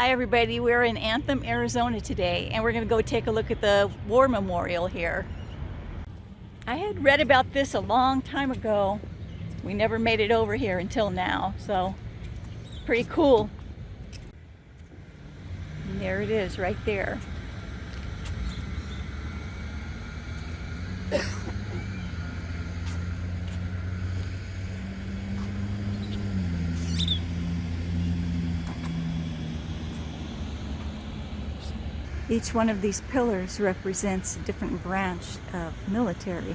Hi everybody, we're in Anthem, Arizona today and we're going to go take a look at the War Memorial here. I had read about this a long time ago. We never made it over here until now, so pretty cool. And there it is right there. Each one of these pillars represents a different branch of military.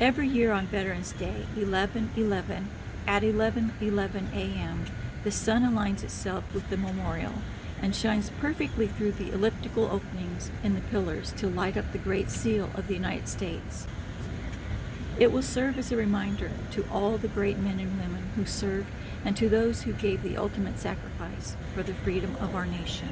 Every year on Veterans Day, 11-11, at 11-11 a.m., the sun aligns itself with the memorial and shines perfectly through the elliptical openings in the pillars to light up the Great Seal of the United States. It will serve as a reminder to all the great men and women who served and to those who gave the ultimate sacrifice for the freedom of our nation.